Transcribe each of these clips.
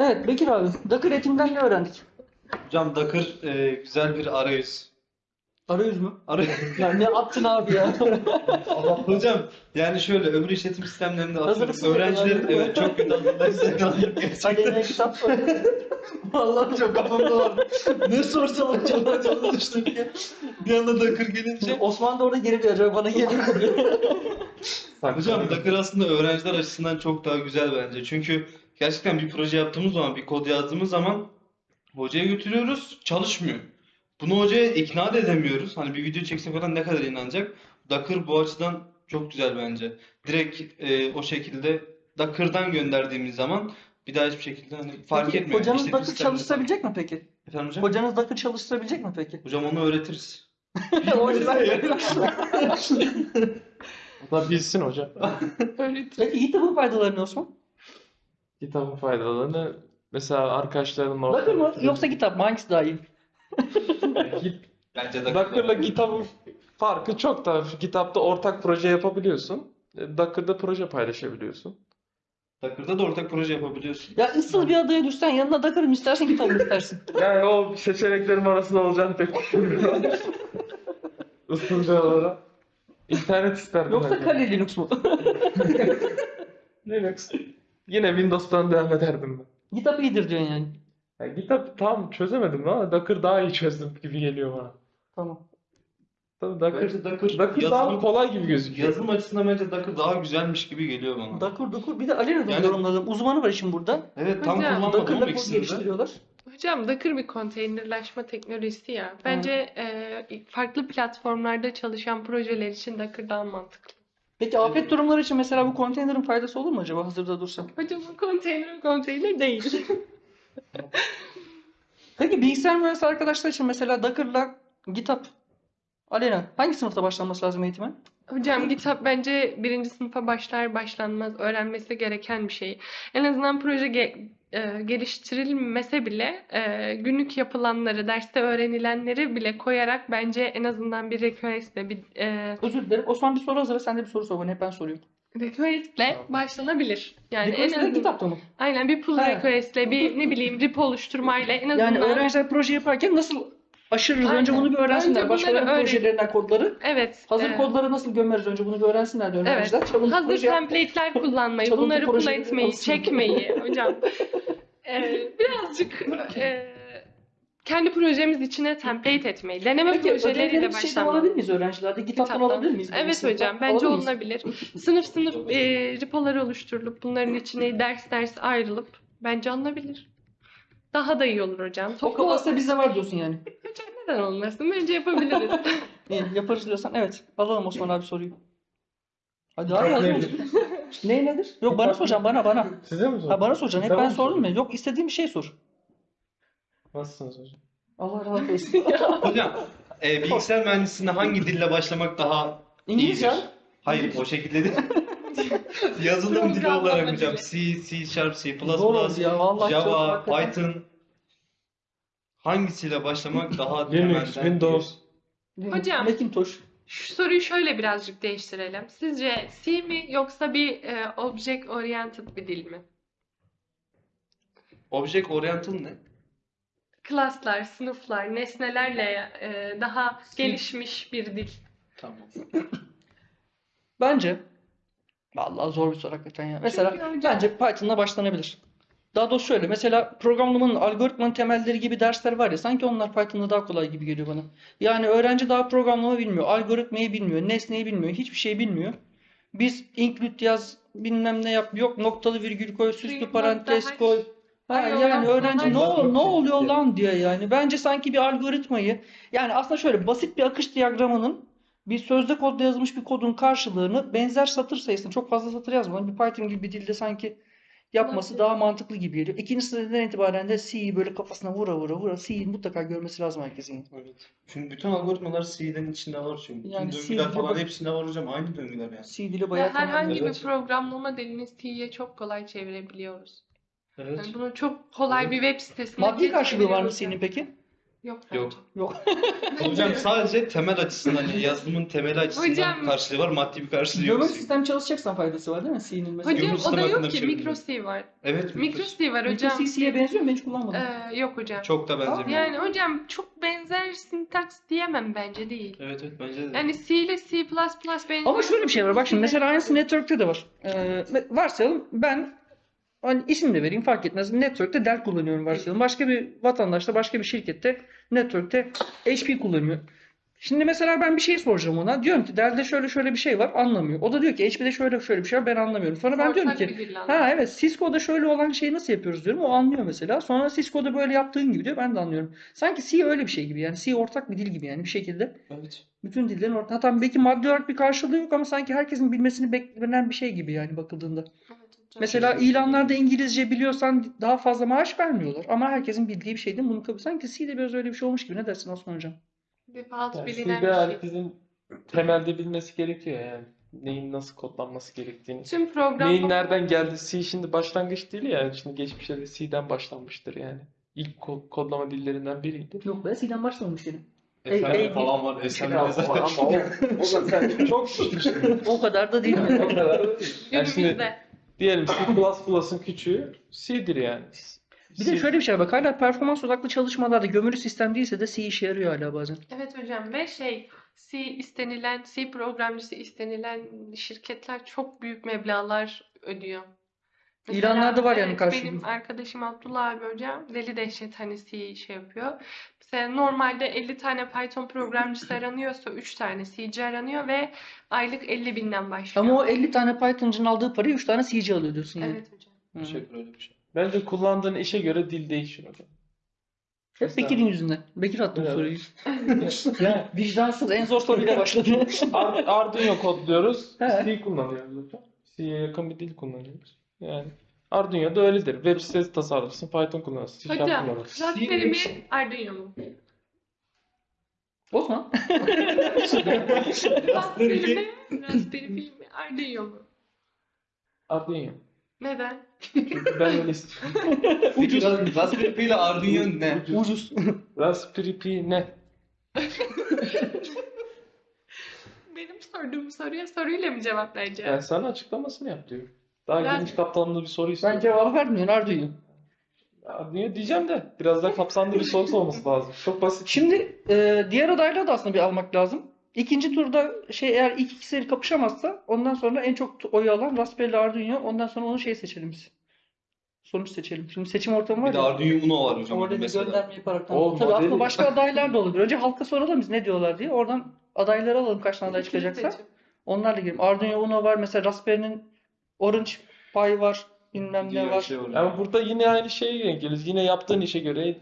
Evet Bekir abi. Docker eğitimden ne öğrendik? Hocam Docker e, güzel bir arayüz. Arayüz mü? Arayüz. Ya ne yaptın abi ya? Hocam yani şöyle öbür işletim sistemlerinde Hazırlıksız atıyorum mi? evet çok kötü hazırlıksız Hadi gerçekten yine kitap sor. Vallahi çok kafamda var. ne sorsam acaba çok düştüm ya. bir anda Docker gelince Osman da orada geri bir acaba bana geliyor mu? Hocam Docker aslında öğrenciler açısından çok daha güzel bence. Çünkü gerçekten bir proje yaptığımız zaman, bir kod yazdığımız zaman hocaya götürüyoruz, çalışmıyor. Bunu hocaya ikna da edemiyoruz. Hani bir video çekse falan ne kadar inanacak? Docker bu açıdan çok güzel bence. Direkt e, o şekilde Docker'dan gönderdiğimiz zaman bir daha hiçbir şekilde hani fark Peki, etmiyor. Hocanız İşletim Docker çalıştırabilecek mi peki? Efendim hocam? Hocanız Docker çalıştırabilecek mi peki? Hocam onu öğretiriz. o yüzden O da bilsin hocam. Peki GitHub'ın faydaları ne Osman? Kitabın faydalarını mesela arkadaşlarının Docker mı yoksa GitHub mı? Hangisi daha iyi? Git, Bence Docker. Docker'la GitHub'ın farkı çok da GitHub'da ortak proje yapabiliyorsun. E, Docker'da proje paylaşabiliyorsun. Docker'da da ortak proje yapabiliyorsun. Ya ıssız bir adaya düşsen yanına istersin GitHub'ı mı istersin? Yani o seçeneklerim arasında olacağını pek düşünmüyorum. Isınca olarak. İnternet isterdim. Yoksa belki. Kali Linux mu? Linux. Yine Windows'tan devam ederdim ben. GitHub iyidir diyorsun yani. Yani GitHub tam çözemedim ama Docker daha iyi çözdüm gibi geliyor bana. Tamam. Tabii Docker, Bence Docker Docker daha yazılım- kolay gibi gözüküyor. Yazılım açısından bence Docker daha güzelmiş gibi geliyor bana. Docker, Docker. Bir de Alena'da Yani- yorumladım. Uzmanı var işin burada. Evet tam Hocam, kullanmadım Docker'la ama kod ikisini de. geliştiriyorlar. Hocam Docker bir konteynerleşme teknolojisi ya. Bence e, farklı platformlarda çalışan projeler için Docker daha mantıklı. Peki afet durumları için mesela bu konteynerin faydası olur mu acaba hazırda dursa? Hocam bu konteyner konteyner değil. Peki bilgisayar mühendisi arkadaşlar için mesela Docker'la GitHub, Alena hangi sınıfta başlanması lazım eğitime? Hocam GitHub bence birinci sınıfa başlar başlanmaz öğrenmesi gereken bir şey. En azından proje ge- e, geliştirilmese bile e, günlük yapılanları, derste öğrenilenleri bile koyarak bence en azından bir request'le bir e, Özür dilerim. Osman bir soru hazırla. Sen de bir soru sor bana. Hep ben soruyorum. request'le başlanabilir. Yani en azından GitHub'da mı? aynen bir pull request'le bir ne bileyim repo oluşturmayla en azından Yani öğrenciler proje yaparken nasıl aşırırız? Önce Aynen. bunu bir öğrensinler. Önce Başkalarının öğren- projelerinden kodları. evet Hazır e, kodları nasıl gömeriz önce bunu bir öğrensinler de öğrenciler. Çalıntı Hazır proje template'ler kullanmayı, bunları pull projeleri etmeyi, olsun. çekmeyi hocam. Ee, birazcık e, kendi projemiz içine template etmeyi, deneme Peki projeleriyle ödevleri şeyden başlamayı. alabilir miyiz öğrencilerde? Kitaptan. alabilir miyiz? Evet Sınıftan hocam, bence alabilir olunabilir. Sınıf sınıf e, repolar oluşturulup bunların içine ders ders ayrılıp bence alınabilir. Daha da iyi olur hocam. O Toplu kapasite bizde var diyorsun yani. hocam neden olmasın? Bence yapabiliriz. İyi, yaparız diyorsan evet. Alalım Osman abi soruyu. Hadi hadi hadi. ne nedir? Yok bana soracağım bana bana. Size mi sordun? Ha bana soracaksın. Hep Tamam. ben sordum ya. Yok istediğin bir şey sor. Nasılsınız hocam? Allah razı olsun. Hocam e, bilgisayar mühendisliğine hangi dille başlamak daha İngilizce. iyidir? Hayır o şekilde değil. Yazılım dili Programlama olarak hocam. C, C Sharp, C++, Zor oldu ya. Vallahi çok Java, hakikaten. Python hangisiyle başlamak daha Linux, temelde? Windows. Hocam. Macintosh. Şu soruyu şöyle birazcık değiştirelim. Sizce C mi yoksa bir e, object oriented bir dil mi? Object Oriental ne? Klaslar, sınıflar, nesnelerle e, daha gelişmiş bir dil. Tamam. Bence Vallahi zor bir soru hakikaten ya. Mesela bence Python'la başlanabilir. Daha doğrusu şöyle. Mesela programlamanın algoritmanın temelleri gibi dersler var ya sanki onlar Python'da daha kolay gibi geliyor bana. Yani öğrenci daha programlama bilmiyor. Algoritmayı bilmiyor. Nesneyi bilmiyor. Hiçbir şey bilmiyor. Biz include yaz bilmem ne yap. Yok noktalı virgül koy. Süslü parantez koy. Ha, Ay, yani öğrenci ne, ol- ne oluyor lan diyor yani. Bence sanki bir algoritmayı yani aslında şöyle basit bir akış diyagramının bir sözde kodda yazılmış bir kodun karşılığını benzer satır sayısını çok fazla satır yazmadan bir Python gibi bir dilde sanki yapması daha mantıklı gibi geliyor. İkinci sınıftan itibaren de C'yi böyle kafasına vura vura vura C'yi mutlaka görmesi lazım herkesin. Evet. Çünkü bütün algoritmalar C'den içinde var çünkü. Yani Bütün döngüler falan bak- hepsinde var hocam. Aynı döngüler yani. C dili bayağı herhangi temel. bir Evet. programlama dilini C'ye çok kolay çevirebiliyoruz. Evet. Yani bunu çok kolay bir web sitesine Maddi karşılığı var mı yani. peki? Yok Yok. Yok. Hocam sadece temel açısından yani yazılımın temeli açısından Hocam- karşılığı var. Maddi bir karşılığı yok. Gömülü sistem çalışacaksan faydası var değil mi? C'nin mesela. Hocam o da yok ki. şey Micro bilmiyorum. C var. Evet. Micro C var hocam. Micro C'ye benziyor mu? Ben hiç kullanmadım. Ee, yok hocam. Çok da benzemiyor. Yani hocam çok benzer sintaks diyemem bence değil. Evet evet bence de. Yani C ile C++ benziyor. Ama şöyle bir şey var. Bak şimdi mesela aynısı network'te de var. Ee, varsayalım ben hani isim de vereyim fark etmez. Network'te Dell kullanıyorum varsayalım. Başka bir vatandaş da başka bir şirkette network'te HP kullanıyor. Şimdi mesela ben bir şey soracağım ona. Diyorum ki Dell'de şöyle şöyle bir şey var anlamıyor. O da diyor ki HP'de şöyle şöyle bir şey var ben anlamıyorum. Sonra ben diyorum Ortak ki bir dil ha evet Cisco'da şöyle olan şeyi nasıl yapıyoruz diyorum. O anlıyor mesela. Sonra Cisco'da böyle yaptığın gibi diyor ben de anlıyorum. Sanki C öyle bir şey gibi yani. C ortak bir dil gibi yani bir şekilde. Evet. Bütün dillerin ortak. Hatta belki maddi olarak bir karşılığı yok ama sanki herkesin bilmesini beklenen bir şey gibi yani bakıldığında. Evet Mesela ilanlarda İngilizce biliyorsan daha fazla maaş vermiyorlar. Ama herkesin bildiği bir şey değil mi? Bunu kabul. Sanki C'de biraz öyle bir şey olmuş gibi. Ne dersin Osman Hocam? Default Yani bilinen bir şey. herkesin temelde bilmesi gerekiyor yani. Neyin nasıl kodlanması gerektiğini. Tüm program Neyin nereden geldi? C şimdi başlangıç dili ya. Şimdi geçmişte de C'den başlanmıştır yani. İlk ko- kodlama dillerinden biriydi. Yok be C'den başlamamış yine. Efendim falan var. Efendim ama o, o da sen çok. O kadar da değil. o kadar da değil. Yani şimdi. Diyelim C++'ın küçüğü C'dir yani. Bir de şöyle bir şey var. Bak hala performans odaklı çalışmalarda gömülü sistem değilse de C işe yarıyor hala bazen. Evet hocam ve şey C istenilen, C programcısı istenilen şirketler çok büyük meblağlar ödüyor. İlanlarda var yani karşılığı. Benim arkadaşım Abdullah abi hocam deli dehşet hani C şey yapıyor. Mesela normalde 50 tane Python programcısı aranıyorsa 3 tane C'ci aranıyor ve aylık 50 binden başlıyor. Ama o 50 tane Python'cının aldığı parayı 3 tane C'ci alıyor diyorsun yani. Evet hocam. Hı. Bir şey. Bence kullandığın işe göre dil değişir hocam. Hep Bekir'in yüzünden. Bekir attı bu Evet. soruyu. Yani Vicdansız en zor soruyla başladı. Ar- Arduino kodluyoruz. He. C kullanıyoruz hocam. C'ye yakın bir dil kullanıyoruz. Yani Arduino da öyledir. Web sitesi tasarlarsın, Python kullanırsın, C Hocam kullanırsın. Raspberry mi Arduino mu? Osman. Raspberry mi Raspberry Pi mi Arduino mu? Arduino. Neden? Çünkü ben öyle istiyorum. Peki Raspberry Pi ile Arduino ne? Ucuz. Raspberry Pi ne? Benim sorduğum soruya soruyla mı cevap vereceğim? Yani sana açıklamasını yap diyor. Daha Ben- geniş kapsamlı bir soru Ben istiyorum. cevap vermiyorum Arduino. Arduino diyeceğim de biraz daha kapsamlı bir soru olması lazım. Çok basit. Şimdi e, diğer adayları da aslında bir almak lazım. İkinci turda şey eğer ilk ikisi kapışamazsa ondan sonra en çok oy alan Raspberry Arduino. Ondan sonra onu şey seçelim biz. Sonuç seçelim. Şimdi seçim ortamı var Bir de ya. Arduino Uno var hocam Orada bir mesela. gönderme yaparak. O Tabii aslında başka adaylar da olabilir. Önce halka soralım biz ne diyorlar diye. Oradan adayları alalım kaç tane aday çıkacaksa. Seçim. Onlarla girelim. Arduino Uno var. Mesela Raspberry'nin Orange Pi var. Bilmem ne Diğer var. şey var. Ama burada yine aynı şeye denk geliriz. Yine yaptığın işe göre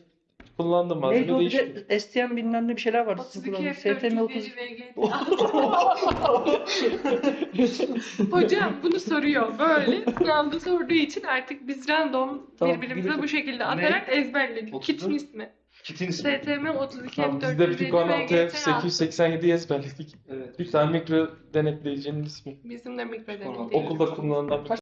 kullandığın Neydi malzeme o bir de STM bilmem ne bir şeyler vardı. 32 Kullanım. F4 STM 30. Hocam bunu soruyor böyle sınavda sorduğu için artık biz random Tamam, birbirimize bu şekilde atarak ezberledik. Otuz Kit'in ismi. Kitin ismi. STM 32 Tamam, F4 biz de Pico 16 VGT 887'yi ezberledik. Evet. Bir tane mikro denetleyicinin ismi. Bizim de mikro. Değil. Okulda kullanılan bir